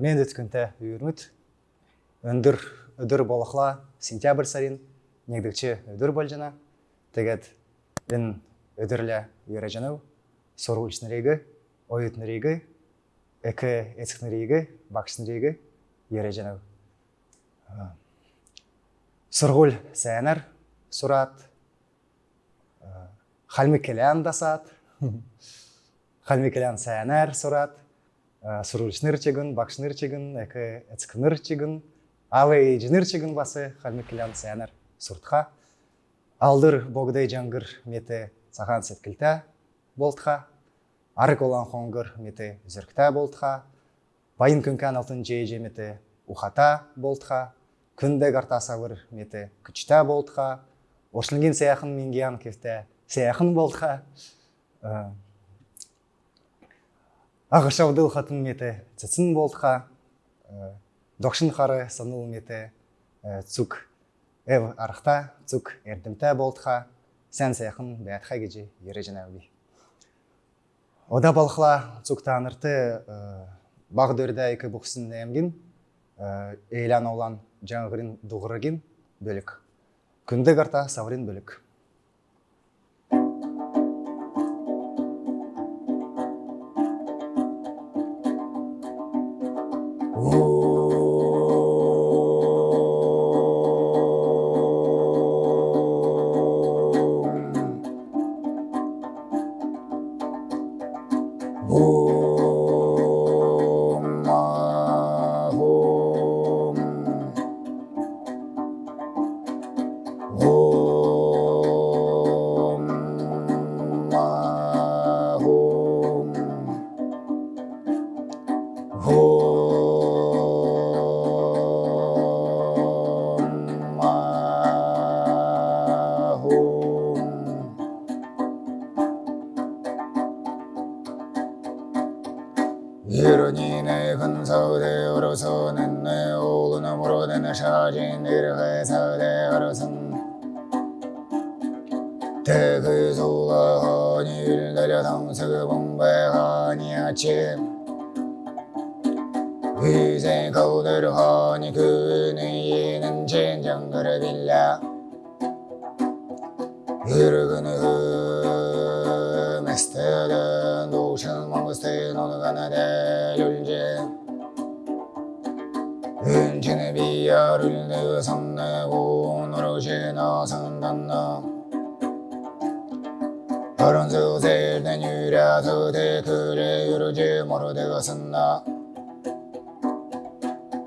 мен өткінті үйірміт. Өндір өдір болықла сентябрь сарин негдікче өдір болжана тегет ін үдірлі үйрәжанау сорғылшынырегі ойытнырегі экі етікнірегі үйірі үйрәжанау сұрғыл сәнәр сұрат халмекелян дасат халмекелян сәнәр сұрат Э, суруучныр чегин бакшныр чегин эки эцкныр чегин алы жыныр чегин басы халмекилян сянар суртха. Алдыр богдай жаңгыр мете сахан сеткилта болтха. Арык олан хонгыр мете зүркта болтха. Байын күнкан алтын жей мете ухата болтха. Күнде карта мете күчта болтха. Ошлинген саяхын мингиян кефте саяхын болтха. Э, ағышавдыл хатын мете цицин болтха докшын хары саныл мете цук эв архта цук эрдимте болтха сән саяхын бәятха геже ере жанаби ода балхла цук танырты баг дөрдә ике буксын эмгин эйлан олан жаңғырын дуғырыгин бөлік күнді қарта саврин бөлік Oh. Božena Sandana Paran zuzel den yürüdü de kure yürücü moru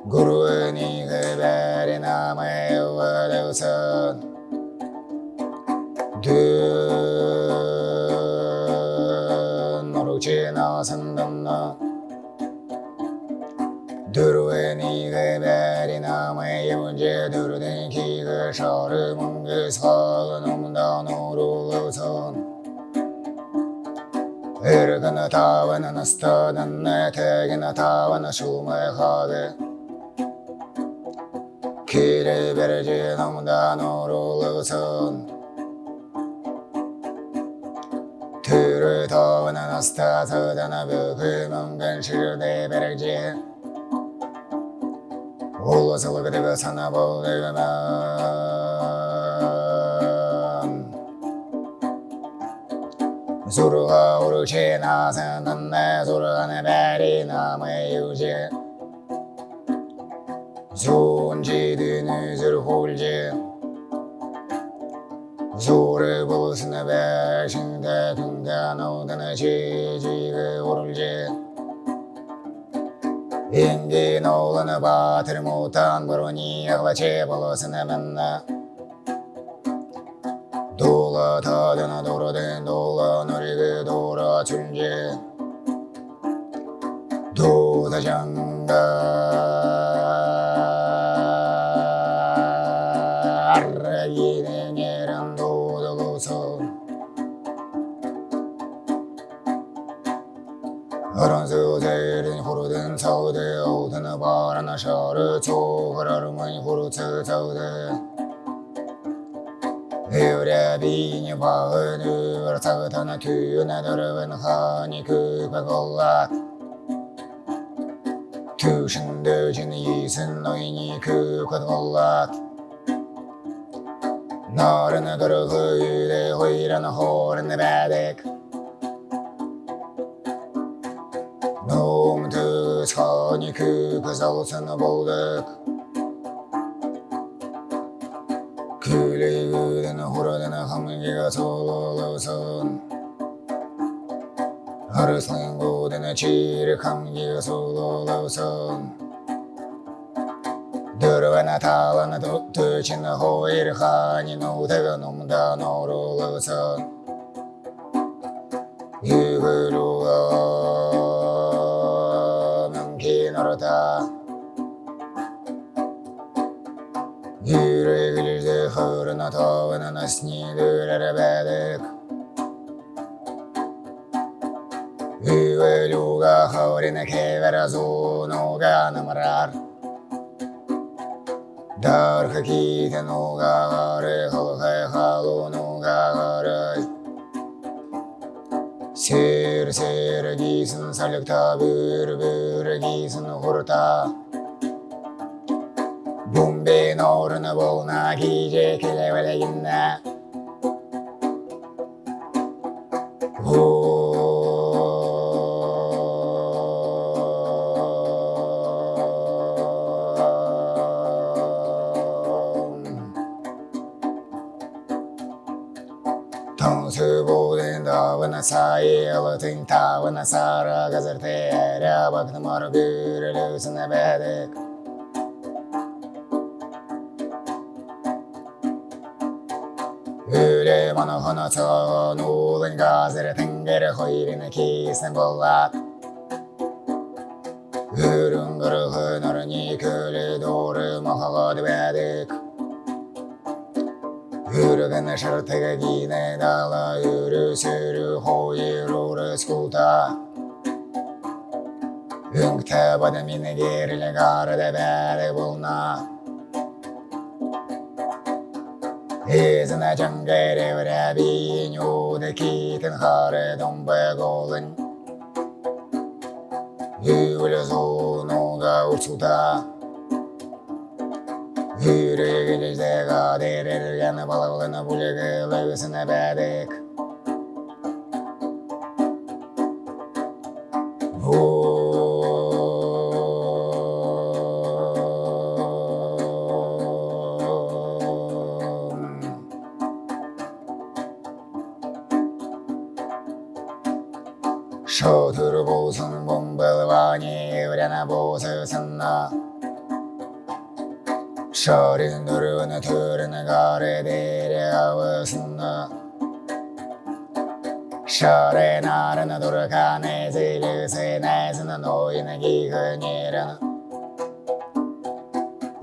Guru ni geberi namı evveli usan Dün sandana Durveni geberi namayı bunca durden ki gışarı mungız halınımdan uğrulusun Irgını tavını nıstadın etegini tavını şulmay halı Kiri bir canımdan uğrulusun Türü tavını nıstadın bükümün gönşirde bir canımdan 올라서 그대가 사나 보려면 수루가 오르지 나서는 내 수루가네 베리 남의 유지 손지드는 술 홀지 소를 보스나 백신대 등가 노다나 지지그 오를지 인긴 올라나 봐 들을 못한 그러니 흘러지 벌어서는 맨나 돌아 다잖아 돌아든 돌아 너리그 돌아 존재 도사장가 那夏日秋和那日满葫芦刺走的。有的比你把我的我操他那去那都是问哈你去把我啦。去神的今的一生那一你去把我啦。那人那都是会的会让那好人的白的。түс хани көкі залсыны болдық Күлегідін хұрыдын хамгеға солылысын Арыслын гудын чирі хамгеға солылысын からゆるゆるでほるのとわのなしにぐららべでく。ゆえりょうがはおれなけわらぞのがなまらる。だるかきてのがあれほへはろのがある。Sir sir giysin salıkta bür bür giysin hurta. Bumbe norunu bolna giyce keleveleginne Tansu sayi alatın tavana sara gazarte Era baktım ar gürülüsüne bedek Öyle bana hana çağın oğlun gazere tengere hoyrine kisne bollat Ürün kırığı narını köle doğru mahaga dibedik Yürügen şartıga gine dala yürü sürü hoyur uğru skulta. Ünkte bademine gerile garde bere bulna. Izine jangere vre binyu de kiten hare dombe golun Yule zonuga ursuta Yüreğinizde Үйрегін ждеға дерелген балаулыны бүлігі ләуісіне бәдік Shore nara na durga ne zilise ne zina noi ne gihe nere na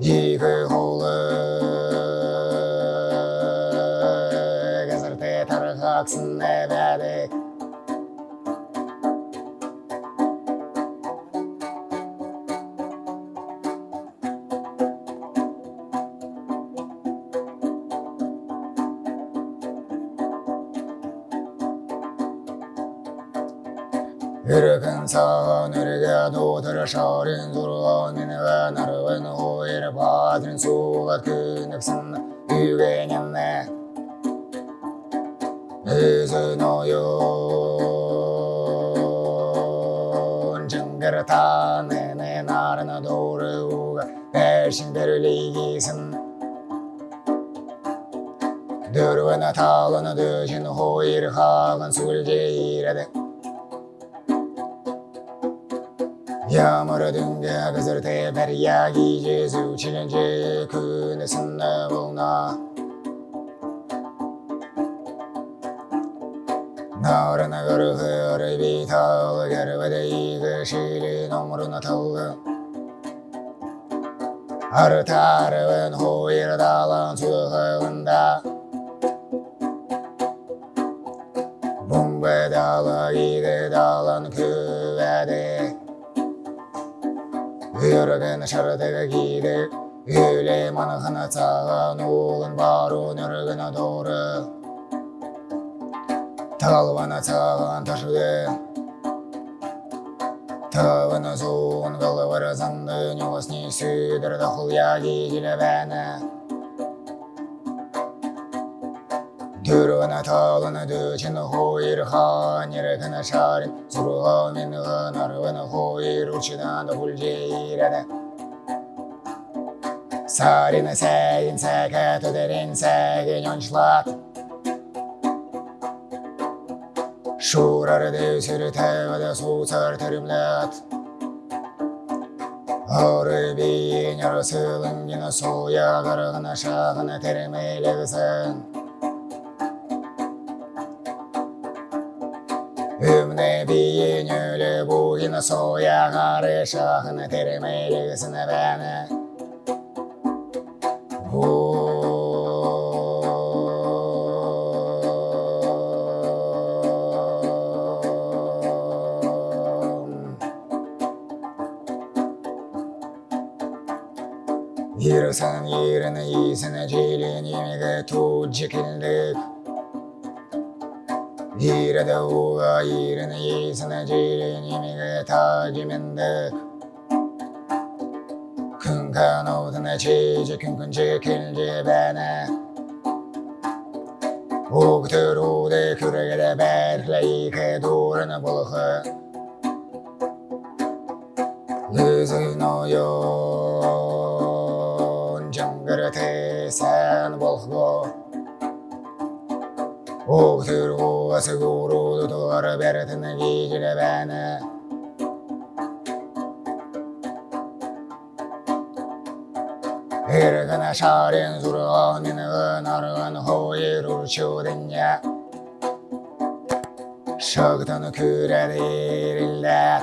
Gihe hule Gazarte tarhaksin ne vedek 마셔린 두려운 내가 나를 오해를 받은 소가 그넥슨 유행했네. 이제 너요 언젠가를 타네. 내 나라는 도르우가 배신 배를 이기선. 두려워나 타거나 대신 호의를 하건 술제이라대 doğdur şarın durğan ve narvın hoyr badrin suğat künüksün yügeninle Üzün oyun cıngır tanını narına doğru uga Berşin berli giysin Dörvüne talını döşün hoyr halın sülce iredi Yağmur dünge gazırte berya giyce züçilince künesinde bulna Narına gırgır bir tal gervede iyi şili nomruna talgı Artarvın huyr dalan suğunda Bumbe dala gide dalan küvede жүрген шартығы киді үйлеймін ғана саған ұлын бар өнергіні торы талвана саған ташыды тавына зуын головы разанды не вас не сидыр дохл кейгілі бәні 드러나타오나 드신 호일 하니를 그나 샤린 수로하민 은하르 은 호일 우치나 노불지라네 사리는 새 인색에 두들 인색이 년실라 Şuraları devsiri təvədə susar tərimlət Harbin yarasılın yenə soya qarğına şağına təriməyləsin I'm Bugina, Soya, Harisha, the Terremelis in the Vene. Here's an a year and a year garığına şahına terimeylesin. Ümne biyin ölü bu yine soya garı şahına terimeylesin beni. Yürüsen yerine iyisine celin yemeğe tut çekildik Yere de uğa yerine iyisine celin yemeğe tacimindik Kın kan oduna çiğce kın kın çekilce bana Uğdur uğdu küregede berle yıkı durunu bulğu Lüzün oyun cıngırtı sen bulğu Oğdur oğası uğrudu doğru bertini giygile bana. Irgana şarin zurgan inğın arğın hoyir urçudun ya. Şıgdın küredir illat.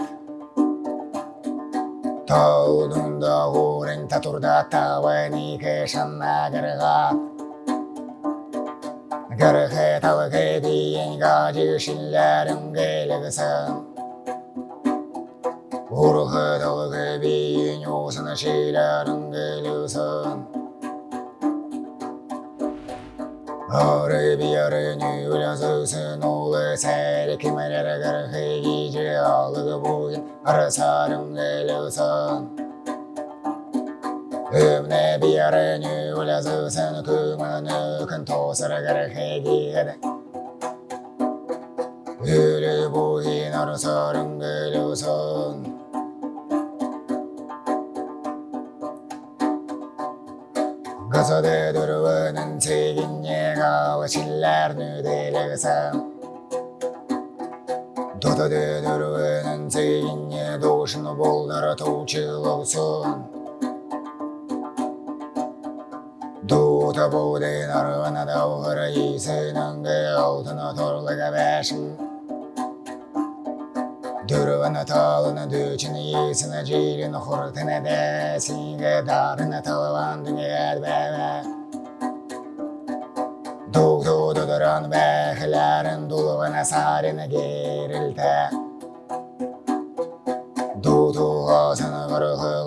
Tağudun da uğrın taturda tağvın iki şanna gırgat. Gırgı talgı diyin gacı şillerin geyligsin Urgı dalgı biyin yosunu şeylerin geyligsin Arı bir yarı nüvlazısın oğlu seri kimeler gırgı gici alıgı bugün arasarın geyligsin Ümne bir yarı nüvlazısın kümünü kın tosır gırgı giydi Ölü bugün arasarın geyligsin Gazoda durvanın teginye galı çiller nüdeligsin Doda de durvanın teginye doğuşunu boldara tuğçılıksın Duta bodin arvana davhara yisinin altına torluga beşin Durvana talına düçini yisine cilin hurtine de Sige darına talvan dünyad bebe Doğdu duduran beklerin dulvana sarına gerilte Doğdu hasını kırıklarını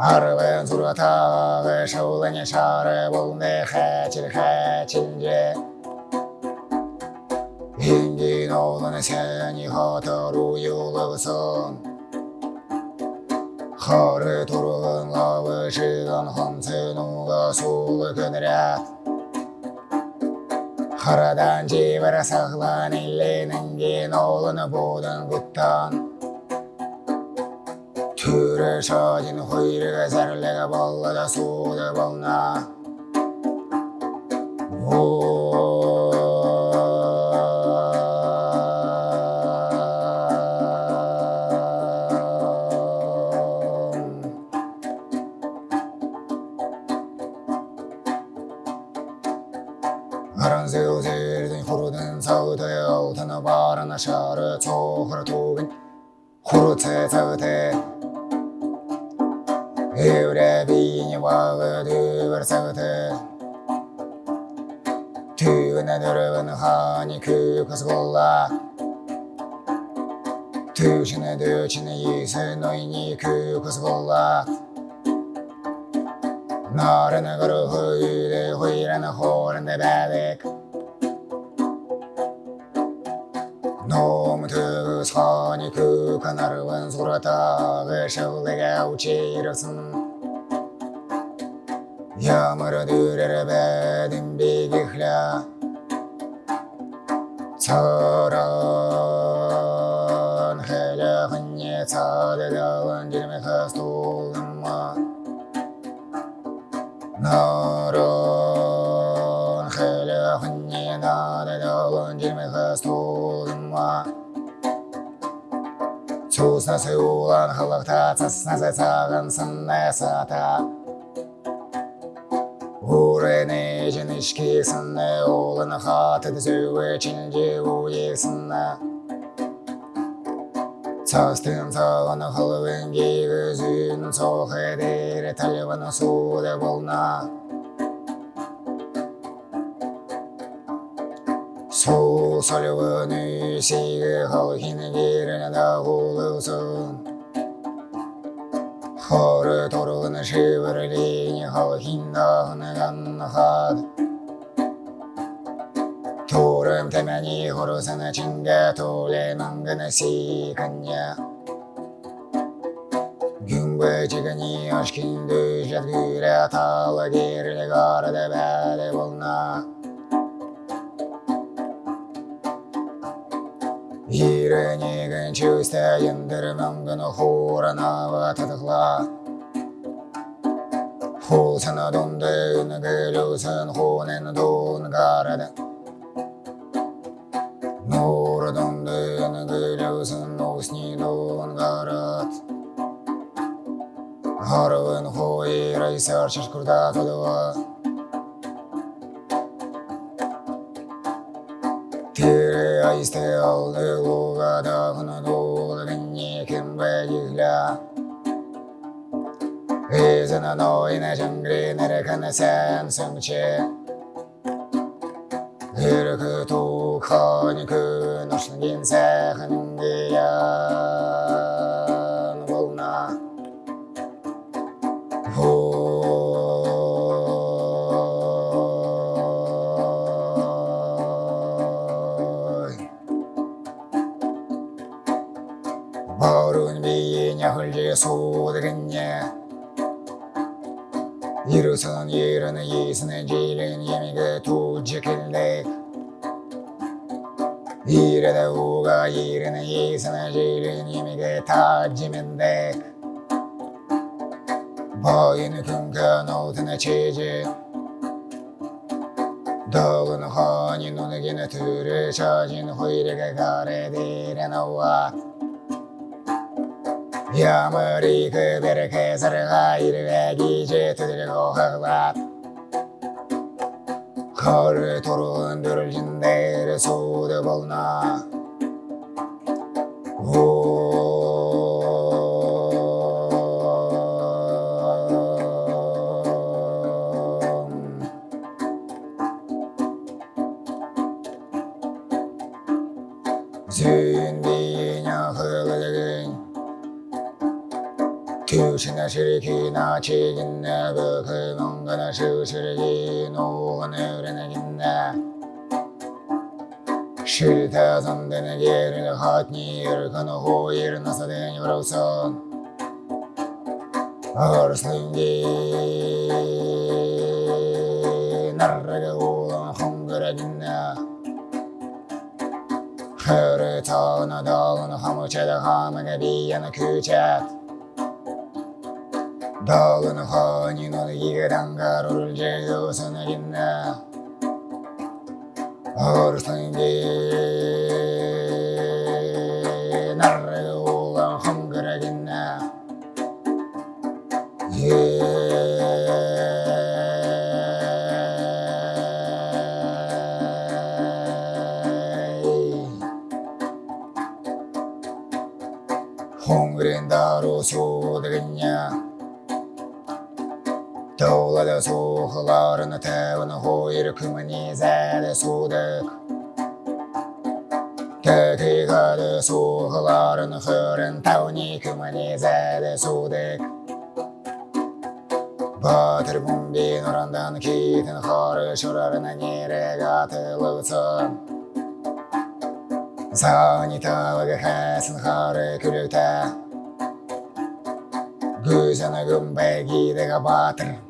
арвен суратағы шаулыне шары болны хәтір хәтінде Инген олыны сәне хатару юлығысын Хары тұрғын лавы жыған хансын ұға сулы күнірәт Харадан жебір сағлан елленінген олыны бұдан құттан 그를 쳐진 호의를 가사를 내가 벌러다 쏟아벌나 파란색 옷을 입은 호르는 서대여 우타나 바라나 샤르 초호라 도빈 호르체 서대 Everything you walk to うるさくて To another one 歯肉かすごら To しなどちなゆすのいにくかすごらならながらほゆでほいらなほらんでばでく너무 뜨거우니 그 가나를 왼손으로 다 그셔내게 우치르슨 Yağmura dürer bedim bir gihla Taran hele hınye tade dalan Dilime hasta oldum ma Naran hele hınye tade dalan Dilime hasta oldum ma Çuzna hılıkta Çısna se sağın sınne sata сынны олын хаты дүзуі чинжі уе сынна Цастын сағын қылвын кейгізін соқ едері талвын суды болна Сол сөлвін үйсегі қалхин керін дағулысын Хоры торғын шивірлейні халхиндағыны ғаннахад Торым тәмәні хорысыны чинге толе маңгыны сейкanya Gümbü çigini aşkındı jadgüre atalı gerli gardı bәді bolna Иренегін чөсті ендір мәңгіні хорына ватыдықла Хулсыны дондын гүлюсін хунын дун гарады Нур дондын гүлюсін усни дун гарад しておるごがだふぬどうれにけんべゆらレズナのいなじんぐりならかなせんすむちゆるくとかにくのしんぎんせはんぎやれそうでけんや許さんゆらないいすねじれん闇がとじけんでいれだおがいれないいすねじれん闇がたじめんでばいぬくんかのてなちじ道具の方にのねぎなつる写真のほいれががれでいれのは yıkı bir keser hayır ve gece tüdül kohaklat Kar torun dürülcünler suda bolna 마치긴나 그그 농가나 스스르기 노원으르나긴나 싫다 선대는 예를 핫니 열가노 호일 나사대는 여러우선 아르슬링기 나르가 오랑 홍그라긴나 흐르터나 더는 허무체다 허무가 비야나 그작 더은 허니 너는 이가 단가로를 재워서 내린다 어르상게 나를 홍그랜다로 예. 소되겠냐? がでそうはがるなてわなほいるくまにぜでそうで敵がでそうはがるなふれんたおにくまにぜでそうでバーテルボンビのランダの聞いてのホールショラなにれがてるつさあにたわがへすのはるくるて Gửi ra nơi gồm bè ghi để gặp bà tình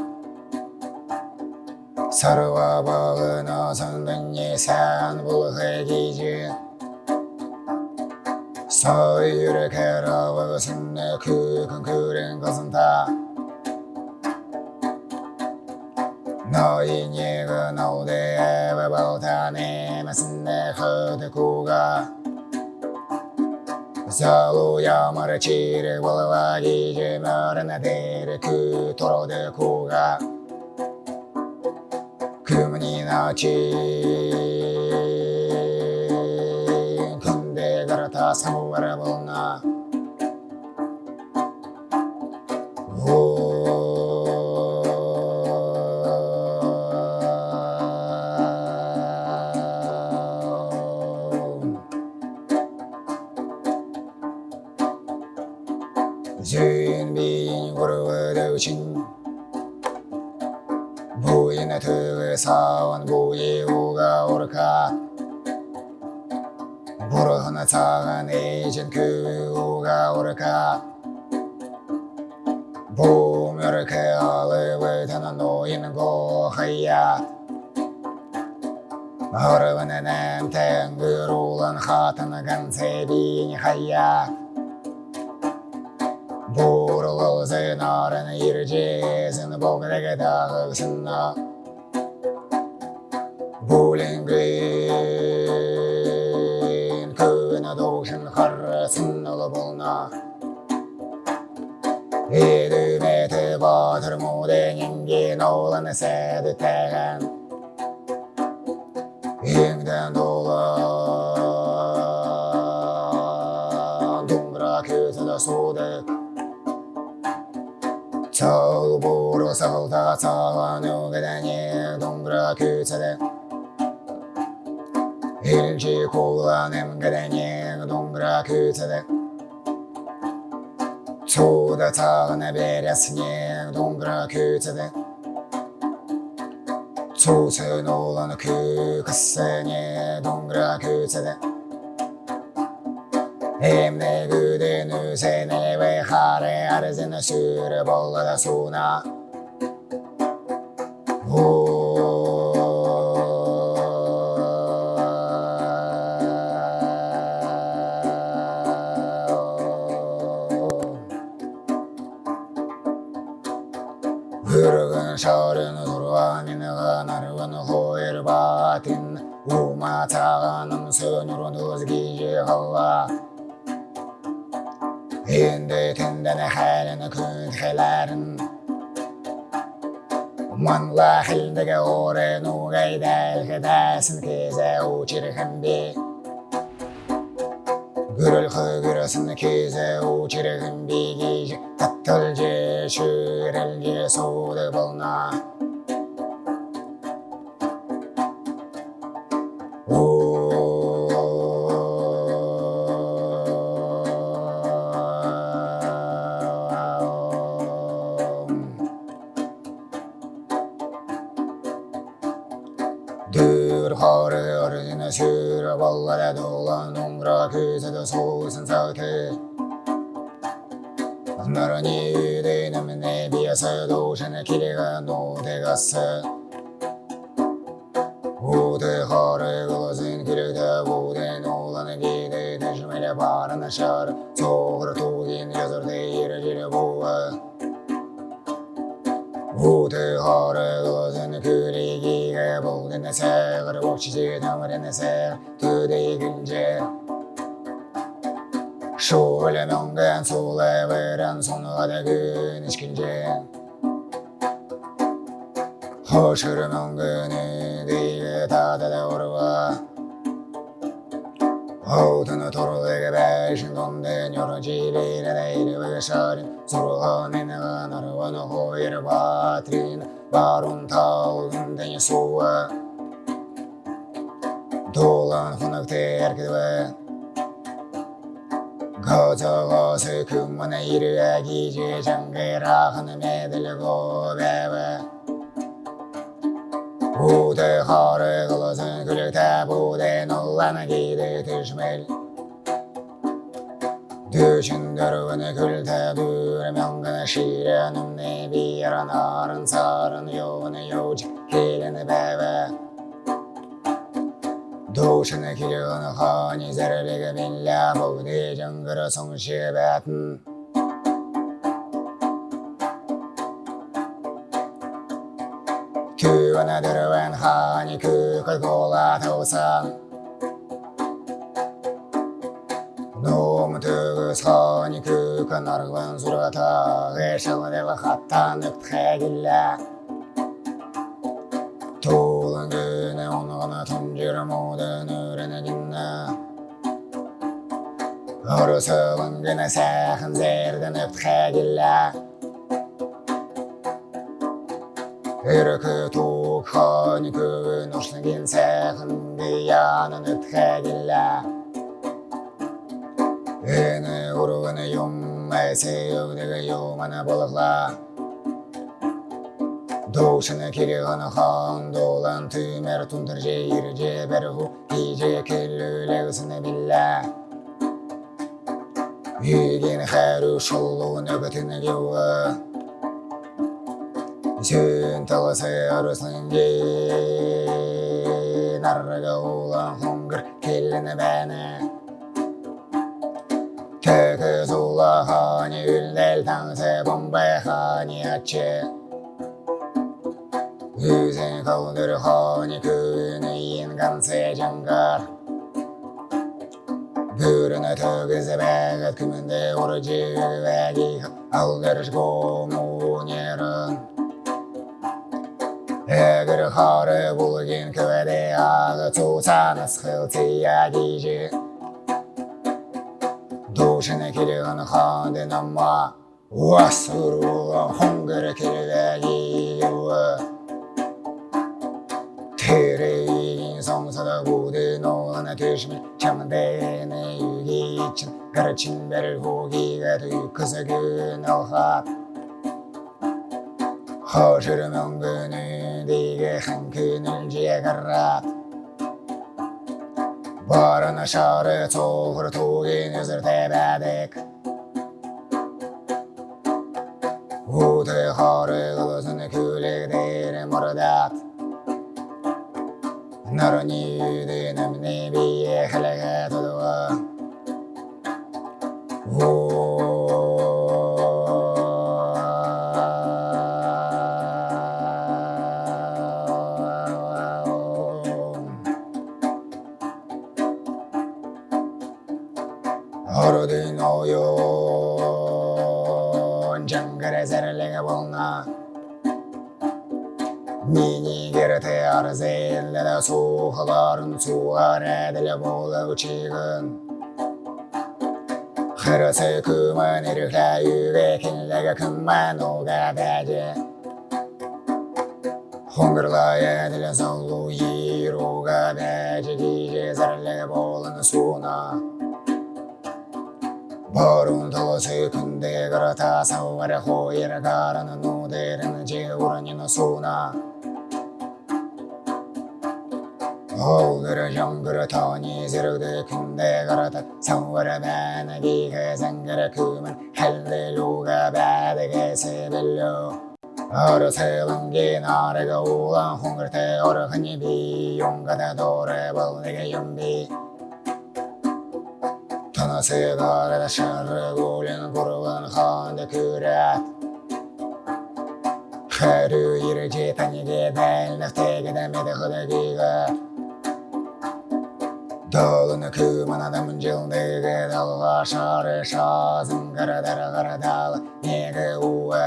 それは僕の存分に産物的人そういうるけど僕すんねくくんくるんこすんだ너희에게너대에바보다내말씀내허대고가 Залу я марачире, волова гиже, мара на дере, ку торо де куга. 나치 근데 가라타 사무바라 볼나 tawan goye oga orka Burahana tawan ejen kü oga orka Bu mürke alı ve tanan oyun go hayya Hırvını nem tengür ulan hatını gan sebin hayya Burulu zınarın ircezin bogdege dağılsınna Bowling Green. Köyüne doğuşun karısın olup olna Hidümeti batır mu deningin oğlanı sedi tehen Yengden dolan Dumra közüne sudik Çal boru salda sağan ögedeni Dumra közüne Birinci kullan emdeleni Dombra kütede Tuğda tağına beresini Dombra kütede Tuğsun oğlanı kü kısını Dombra kütede Emne güdün üzerine ve hare arzını sür bollada suna. шаурын нурван инага нарван 호의를 батин ума цаганым сөнүрүн өзгеже 인데 Енді түнден хәлін күн хәләрін Манла хилдеге орын угайдәл хедәсін 우치를 한디. 그를 거기라 생각해서 오지를 흔비기 닥털 제슈를 예소를 벗나? 그새도 소산사태 나란히 되는 내비어서 도시의 길이가 노대갔어 우대허를 그것은 길을 대보대 노란의 기대 대심이래 바른 샤르 속으로 독인 여절 대의를 지려보아 우대허를 그것은 그리기가 보된 내새 그리고 시지 담으려 내새 두대 근제 Şule mongren sule veren sonuna da gün içkince. Hoşur mongren diye tada da orva Outunu torulu gibi şindon den yorucu ile değil ve şarin Sorulu nenelan arvanı hoyir batrin Barun taulun deni suva. Dolan fınık terkidi ve 고저고슬 금문에 이르야 기지 정글아 흐름에 들고 배워 우대 허를 걸어선 그릇다 부대 놀라는 기대 들숨을 düşün dörvünü külde bürüm yangını şiren ümne bir yaran sarın yovunu yovcik dilini beve Душына кирегін қони зәрбегі білля бұғды жыңғыры сұң шебәтін. Күйіні дүрвен қани күкір қола таусан. Нум түгіз қани күкін арғын зұрата ғешілділі қаттан үптіғе Yürümoda nörene ginna Horusu vangına sahın zerden öpke gilla Yürükü tuğuk hani kövün hoşlu gin sahın giyanın öpke gilla Yeni Доусына келе ғана хан долан түмәр тұндыр же ерде бәрі ғу кейде келі өлі ғысыны білі Үйген қәрі шолу нөбітіні кеуі Сөн талысы арысын де Нарыға олан хонгыр келіні бәні Түкіз ұла хани үлдәл таңсы бомбай хани әтші 偶然顔塗る方に空の因感性じゃんがプールのトグズベが組んでおるじゅうべぎ青がるしこもにるえぐるはるぶぎんくえであがつさなすくつやぎじどうしなきりがなはんでなまわするはほんぐるきりがぎゆわ Yüzün kaldır hani köyünü ingansı cangar Gürünü tögüzü bəgət kümünde orucu vəgi Aldırış qomun yerin Əgir xarı bulgin kövədə ağı Tutanı sıxıltıya gici Duşunu kilini xandın amma Vasırulan hongır kilvəgi gibi Tereyin somsada budun oğlana düşme Çamdene yügi için Garçın berir hugiga tüy kızı gün alhat Hoşur möngünü dige xankün ülciye garrat Barın aşarı çoğur 너로 니 유대는 내 비에 할례가 도도와 girte arzelle de suğaların suğar edile bolu çiğin Xırısı kümen irikle yüge kinlege kümmen oga bece Hongırla edile zavlu yir oga bece Gije zerlege bolun suna. Barun talası kunde garata savare hoyere garanı nuderin cevranını suna 호구르 형구르 더니 스르드 근데 걸어다 성월에 반하기 회상가라 그만 할렐루가 바르게 세벨로 어려 세번기 나래가 우한 홍글 태어러 흔히 비용가다 노래 벌내게 연비 터너세 거래다 셔르 굴리는 구르건 헌데 그래 하루 일을 지 짓다니게 날 낙태게 담에다 허다기가 күмін адамын жылдығы далға шары шазым қарадары қарадалы неге уы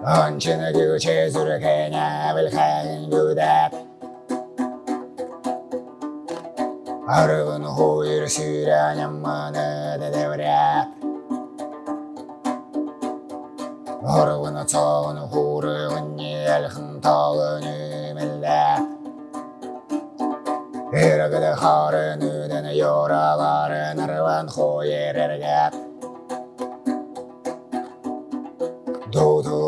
Анчыны күче зүркене білхәйін күдәп Арығын хойыр сүйрән ямманы дәдәврәп Арығын цағын хурығын елхін талын Эргіді қарын өдін yorаларын ырван хойыр әргәп Дуду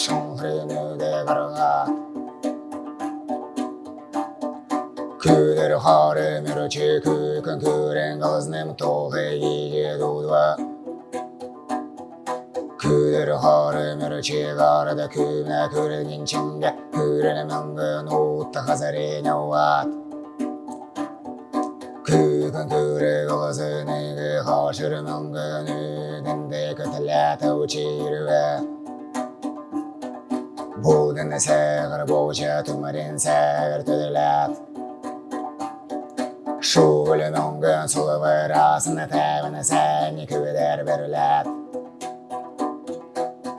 шыңғырын өді қырға Күдір қары мүрчі күкін көрен қылызным тоғы еге дудва 하름을 지가르다 그나 그를 인친데 그를 명근 오타 하사리 그건 그를 거스니 그 허시를 명근 으는데 그들라 도지르와 모든 색을 보자 두마린 색을 두들라 Шуле нонген сулы вырасына тәвіні сәні күдер берілет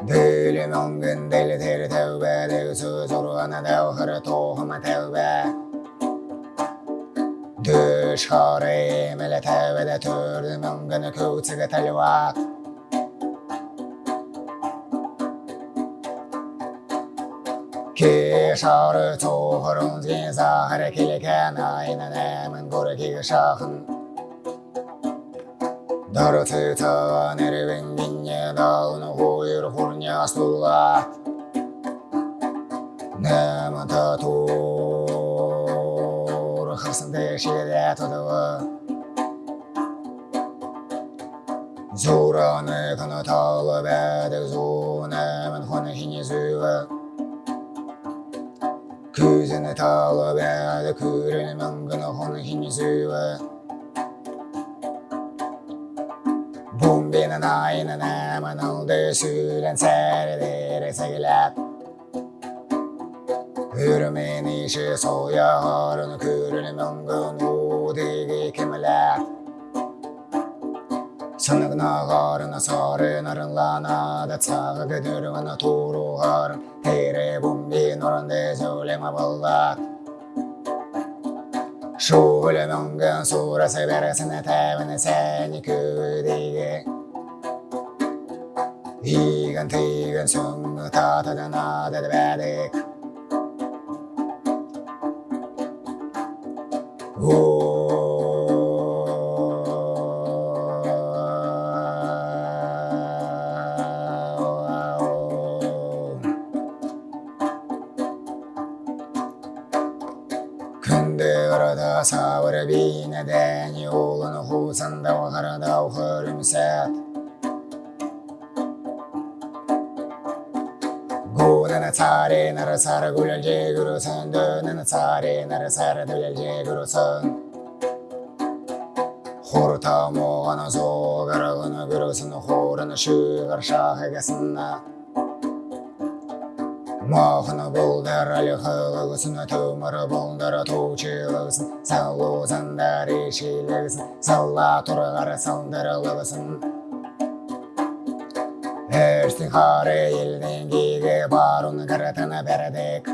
Dele mongen, dele dele teube, dele su zoro ana deo hara toho ma teube. Dush hori mele teube de tur de mongen ku tsege telewa. Kishar toho rungzgin sa hara kilike na ina ne mongore kigashahan. ginye dağını huyur hurnya stulga Nemin tatur hırsın deşide tuduğu Zuranı kını tağlı bədik zu nemin hını hini züvü Күзіні na na na na man oldu süren serdir segiler. Hürmen işi soya harun kürün müngun udigi kimler. Sanıgna garına sarı narınlana da tsağı gıdırvana turu harun. Tere bumbi nurun de söyleme ballat. Şule müngun surası veresine tevini seni küdige. 이건 뒤은 숨고 터뜨려 너들 베리 근데그러다 사월에 비나 대니 오는 후산다와 가라다 흐름새 사래 나라 사라 굴랄제 그로선 너는 사래 나라 사라 돌랄제 그로선 호르타 모가나 소가라거나 그로선 호르나 슈가르샤 하가스나 махына бұлдар әліғығысын төмірі бұлдары тучылығысын салу заңдар ешілігісін сала тұрғары салдырылығысын Her elden gide barun karatana berdek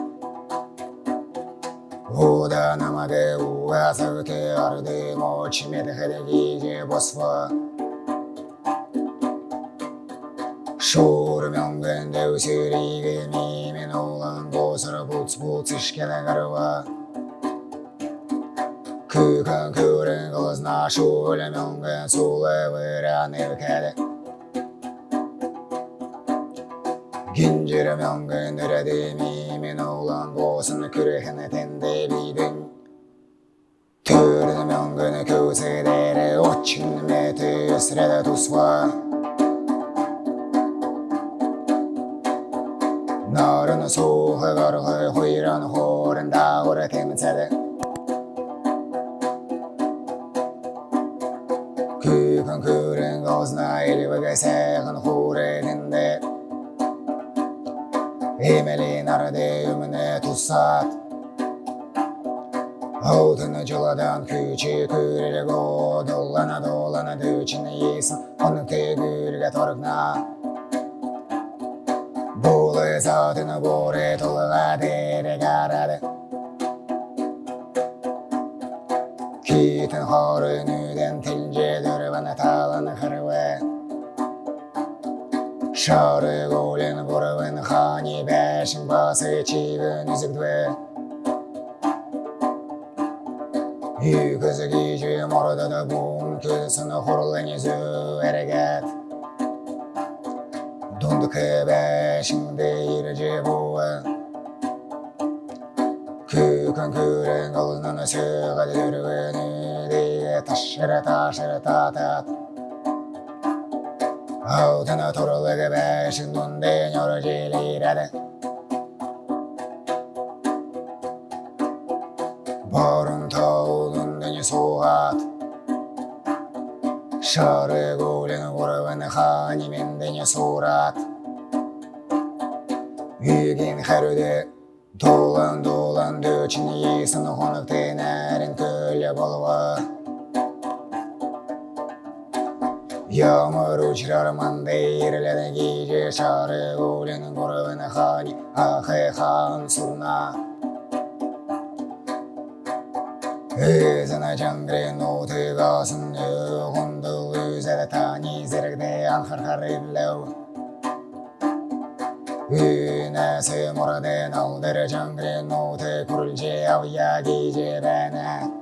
Uda namade uva savte ardı moç medhede gece bosfa Şur möngen dev sürige mimin oğlan bozara buts buts işkene garva. Kükün kürün kılızna şule möngen sule vıran evkede hinjira nanga nara de mi me no lan go san kure hana ten de bi den ture na nanga na kyuse de re ochin me te yasra da tuswa nara na so ha gar ha ora tem Kükün kürün gozna eli ve gesekın hu Emelin arade ümüne tutsat Altını cıladan küçük kürele go Dolana dolana düçini yesin Onun tegülge torgna Bulu zatını gore toluğa dere garade Kitin harı nüden tilce dörvene talanı kırve Şarı golen borven hani beşin bası çivin üzüktve Yüküzü giyci morda da bum Külsünü hurlan yüzü ereget Dunduk beşinde yirci buve Kükün küren kalının sığadı dürgünü diye taşır taşır tatat Altına toruluk beşin dunde nyoru cilirede Barın tağulun deni soğat Şarı gulen vurven hanimin deni surat Yügin herüde Dolan dolan döçün yesin honuk tenerin köle bolva Yağmur uçrar mandeyirlere gece şarı gulen vurven hani Ahı han surna Özüne cangre notu gasın Hundu üzere tani zirgde anhar harillev Günesi muraden aldır cangre notu kurulce avya gece bana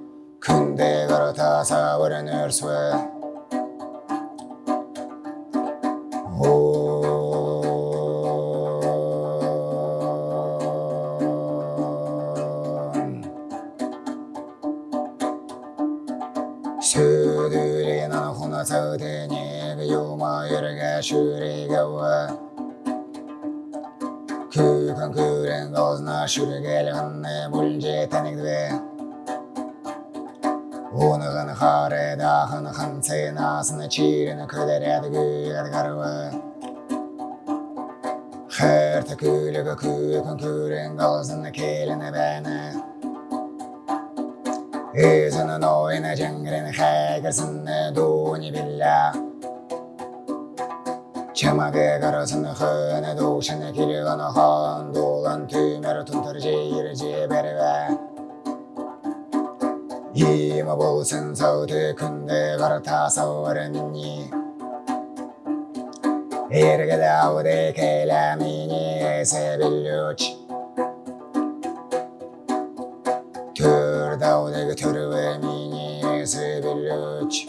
근데 그렇다 사버린 열쇠. 수들이 나 혼자서 되니 그 유머여리가 슈리가 와. 그건 그런 것나 슈리게를 한내 물질 탄핵돼. хынцы насыны чирін көдереді күйгір гарвы Хәрті күлігі күйкін күрен қалзыны келіні бәні Өзінің ойыны жәңгірін хәгірсіні дуни білля Чамағы қарысыны хыны душыны келігіні хан Долан түймір тұнтыр жейір 힘어보은 서울의 군대 걸어타서 오르니. 이르게 다우데 겔라미니의 세빌루치 둘다우데 그 트루의 미니의 세빌루치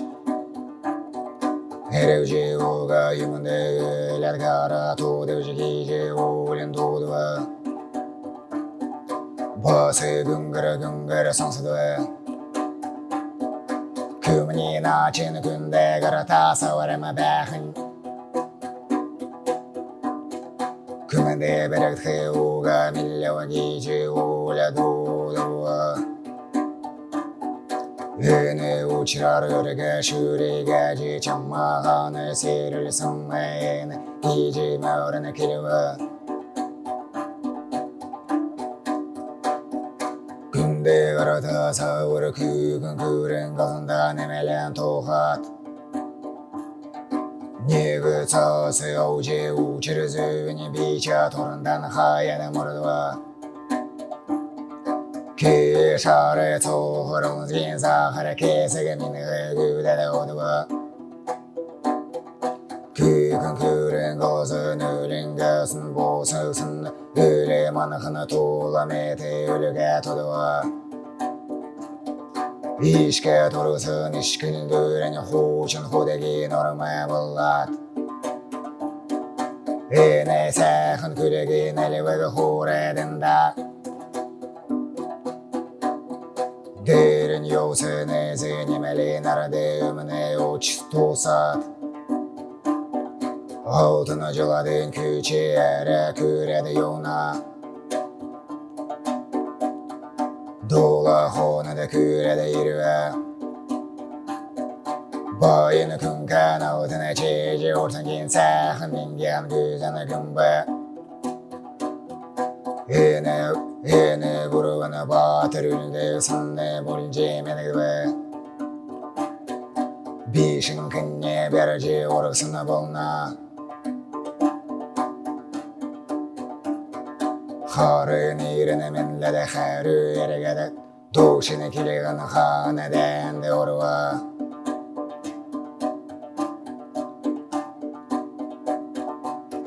헤르우지 우가 유문데 라가라 도대우지 기지 우린 도도와. 버스 근거라 근거라 성수도에 주문이 넣어진 군데 걸어다 서울에만 배흥 그만대 배력 태우가 밀려온 기지 올려두도 은혜 우치라르르가 슈리가지. 정마 하늘 새를 성매인 기지 마을은 길와 カラダサウルキューグンクレンガサンダネメレントハッニグツァセオジェウチルズウニビチャトランダンハヤネモルドワキーシャレツオホロンズギンサハラケセゲミネググダダオドワキーグンクレンガズヌリンガスンボーサウスンウレマナハナトラメテウルガトドワ İşke tursun işkinin döreni hoşun hudegi norma bullat. Ene sakın külegi nelvegi huredin da. Derin yosun ezin imeli nerede ömüne uç tosat. Altına cıladın küçü yere küredi yona. は法なで暮れているボーイの君かの歌なちじおるさん銀さはみんぎはみぐさな君ばえねえねぼるわなばてるんでさんねぼりんじめなぐばびしんくんねべるじおるさなぼんな خارن ایرن من لده خارو یرگدک どうしにきれがな羽でんで俺は。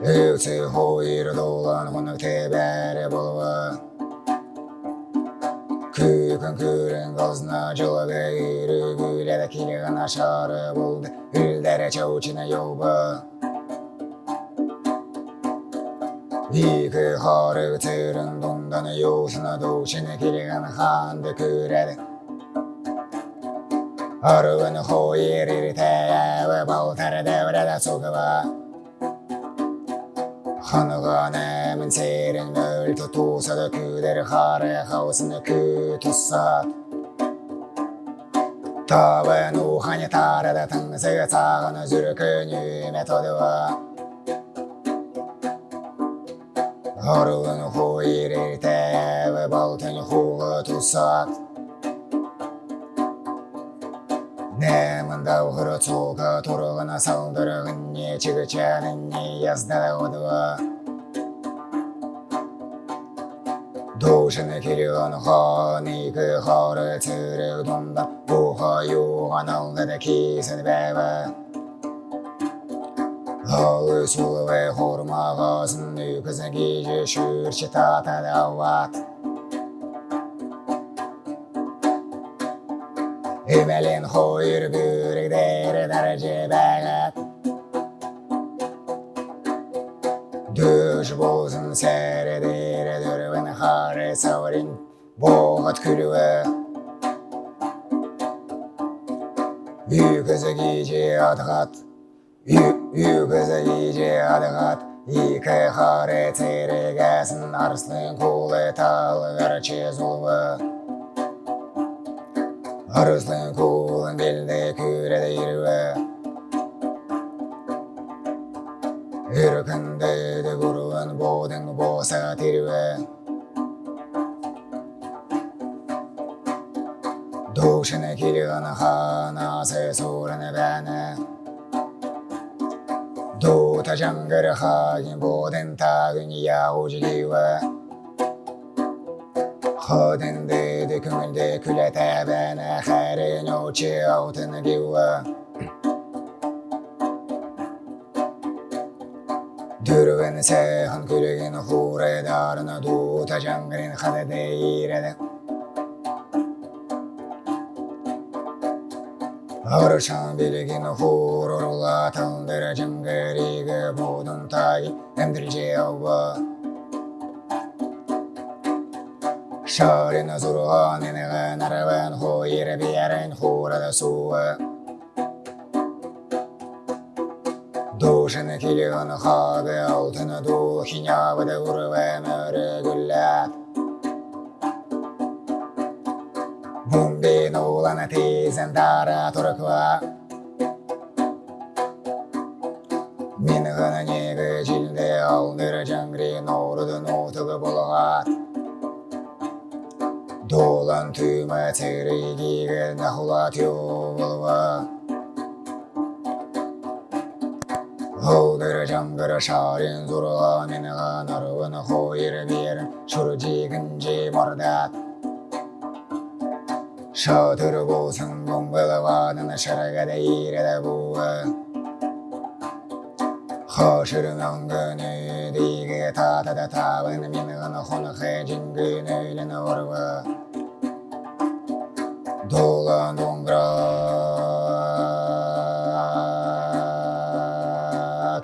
流通法いる動画のこんなくてべれぼろは空間空連ガズナ上下いるぐれできれがなしゃれぼろでうるでれちょうちなよば。行くホルツルンどんだね様子など死ぬきりがなはんでくれる。ホルウの方へ入れてはぼうたらで俺だそがわ花がねむんせるんだるととさだくでるはれはおすぬくとさ。たわのはにたらだたんせがさがのじゅるくにめとでは。Orulunu huirirte ve baltını hulu tusak Немында ухры цука турғына салдырығын не чігічәнін не язда одыва Душыны келуін хон икі хоры цүрі донда Бұға юған алды да кейсін бәбі Halı sulu ve horma ağasın Nüküzün gece şürçi tata davat. Emelin hoyur bürük deri derece bəğət Düş bolsun seri deri dürvün xarı savrin Boğat külüve Yüküzü gece Үйгізі адығат екі қары терек әсін, Арыстың қолы кулы талғыр чезулы Арыстың қолын белді күреді ерві Үркінді дүгіруін бодың боса терві Душыны келген қанасы сұрыны бәні ドータジャングルハーギンボーデンタグニアおじぎはハーデンででくんでくれたべなはれのちあおてなぎはドゥルウェンセハンクルギンホーレダーナドータジャングルハデでいれで Ağrışan bilgin hurur Allah Tandırıcın gerige budun tayi Emdirici Allah Şarin zurgan inegen erven Huyir bir yerin hurada suve Duşun kilin habe altına duhinya Ve de urve mürgüller Улана ты, Зендара, Турква. Минхана нега, Жилде, Алдыра, Джангри, Норда, Нотага, Булгар. Долан ты, Матери, Гига, Нахулатю, Булва. Hodur jangır şarin мордат Şatır bolsun bombalıvanın şaragada yirede buğa Haşırın angını digi tatada tavın Minğını xonıqı cingin öylün orva Долан доңғыра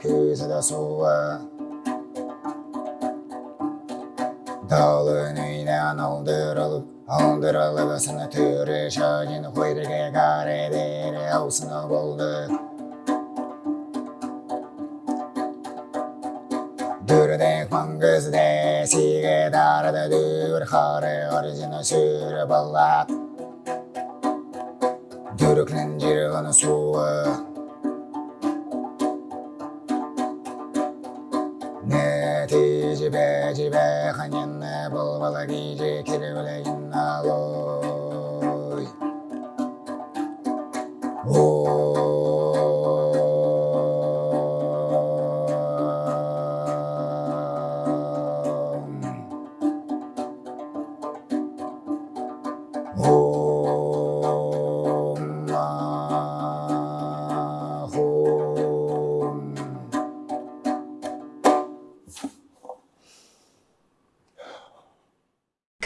Көзі суы Далын үйнен алдырылып Aldıralı basını türü şöcünü koyduk ekare deri Avusunu bulduk Dürdek mangız desige darda dür Harı orijini sür ballak Dürüklen cirgını suğu Netici beci behanyenle bulbala giyici kirvile follow.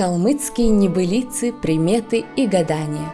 Калмыцкие небылицы, приметы и гадания.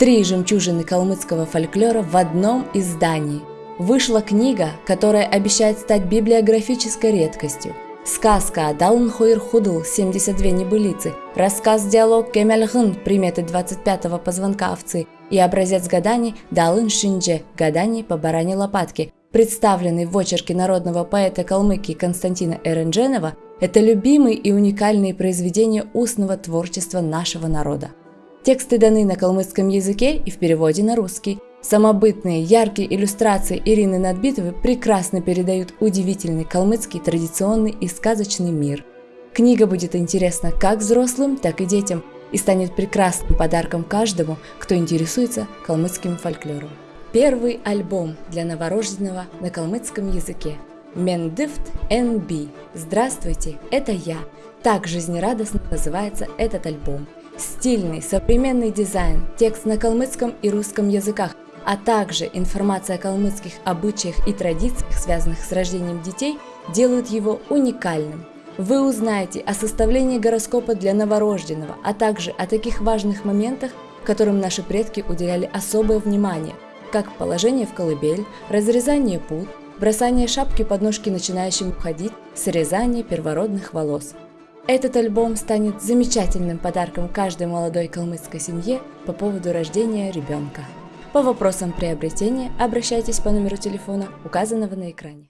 Три жемчужины калмыцкого фольклора в одном издании. Вышла книга, которая обещает стать библиографической редкостью. Сказка Адалын Хойр Худл 72 небылицы, рассказ-диалог Кемельгын приметы 25-го позвонка овцы и образец гаданий Далын Шиндже гаданий по баране лопатки, представленный в очерке народного поэта Калмыкии Константина Эрендженова, это любимые и уникальные произведения устного творчества нашего народа. Тексты даны на калмыцком языке и в переводе на русский. Самобытные, яркие иллюстрации Ирины Надбитовой прекрасно передают удивительный калмыцкий традиционный и сказочный мир. Книга будет интересна как взрослым, так и детям и станет прекрасным подарком каждому, кто интересуется калмыцким фольклором. Первый альбом для новорожденного на калмыцком языке. Мендифт NB. Здравствуйте, это я. Так жизнерадостно называется этот альбом. Стильный, современный дизайн, текст на калмыцком и русском языках, а также информация о калмыцких обычаях и традициях, связанных с рождением детей, делают его уникальным. Вы узнаете о составлении гороскопа для новорожденного, а также о таких важных моментах, которым наши предки уделяли особое внимание, как положение в колыбель, разрезание пут, бросание шапки под ножки начинающим уходить, срезание первородных волос. Этот альбом станет замечательным подарком каждой молодой калмыцкой семье по поводу рождения ребенка. По вопросам приобретения обращайтесь по номеру телефона, указанного на экране.